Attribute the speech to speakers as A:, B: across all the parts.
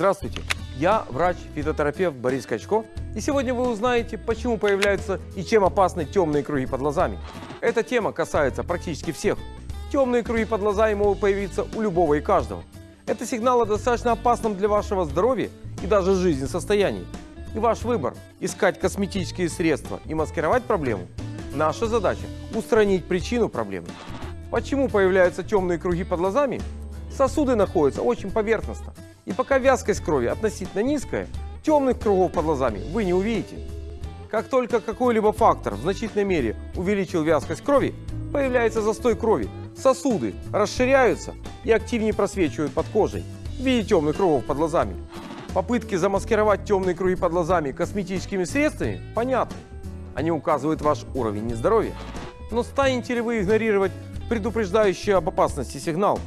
A: Здравствуйте, я врач-фитотерапевт Борис Качко, и сегодня вы узнаете, почему появляются и чем опасны темные круги под глазами. Эта тема касается практически всех. Темные круги под глазами могут появиться у любого и каждого. Это сигнал о достаточно опасном для вашего здоровья и даже жизни состоянии. И ваш выбор – искать косметические средства и маскировать проблему. Наша задача – устранить причину проблемы. Почему появляются темные круги под глазами? Сосуды находятся очень поверхностно. И пока вязкость крови относительно низкая, темных кругов под глазами вы не увидите. Как только какой-либо фактор в значительной мере увеличил вязкость крови, появляется застой крови, сосуды расширяются и активнее просвечивают под кожей в виде темных кругов под глазами. Попытки замаскировать темные круги под глазами косметическими средствами понятны. Они указывают ваш уровень нездоровья. Но станете ли вы игнорировать предупреждающий об опасности сигнал?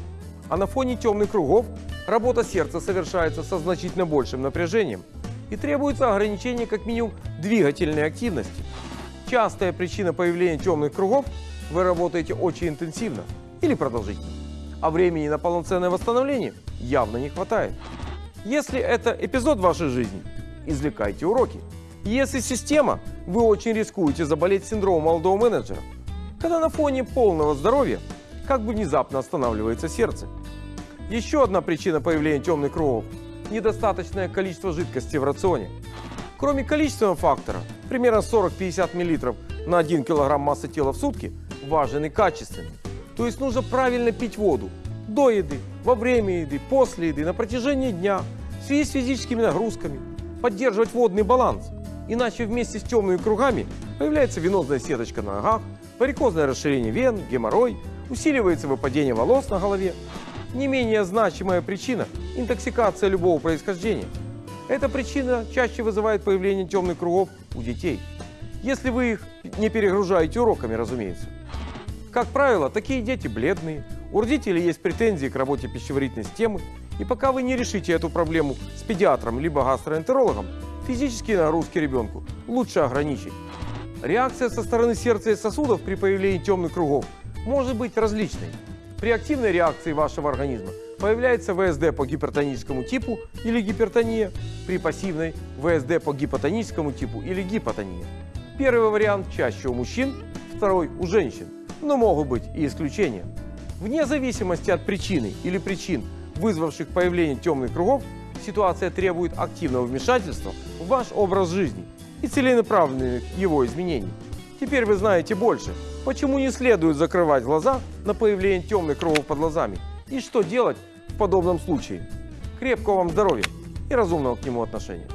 A: А на фоне темных кругов работа сердца совершается со значительно большим напряжением и требуется ограничение как минимум двигательной активности. Частая причина появления темных кругов – вы работаете очень интенсивно или продолжительно, а времени на полноценное восстановление явно не хватает. Если это эпизод вашей жизни, извлекайте уроки. Если система, вы очень рискуете заболеть синдромом молодого менеджера, когда на фоне полного здоровья как бы внезапно останавливается сердце. Еще одна причина появления темных кругов – недостаточное количество жидкости в рационе. Кроме количественного фактора, примерно 40-50 мл на 1 кг массы тела в сутки, важен и качественный. То есть нужно правильно пить воду до еды, во время еды, после еды, на протяжении дня, в связи с физическими нагрузками, поддерживать водный баланс. Иначе вместе с темными кругами появляется венозная сеточка на ногах, варикозное расширение вен, геморрой, усиливается выпадение волос на голове. Не менее значимая причина – интоксикация любого происхождения. Эта причина чаще вызывает появление темных кругов у детей. Если вы их не перегружаете уроками, разумеется. Как правило, такие дети бледные, у родителей есть претензии к работе пищеварительной системы, и пока вы не решите эту проблему с педиатром либо гастроэнтерологом, физические нагрузки ребенку лучше ограничить. Реакция со стороны сердца и сосудов при появлении темных кругов может быть различной. При активной реакции вашего организма появляется ВСД по гипертоническому типу или гипертония, при пассивной ВСД по гипотоническому типу или гипотония. Первый вариант чаще у мужчин, второй у женщин но могут быть и исключения. Вне зависимости от причины или причин, вызвавших появление темных кругов, ситуация требует активного вмешательства в ваш образ жизни и целенаправленных его изменений. Теперь вы знаете больше, почему не следует закрывать глаза на появление темных кругов под глазами и что делать в подобном случае. Крепкого вам здоровья и разумного к нему отношения.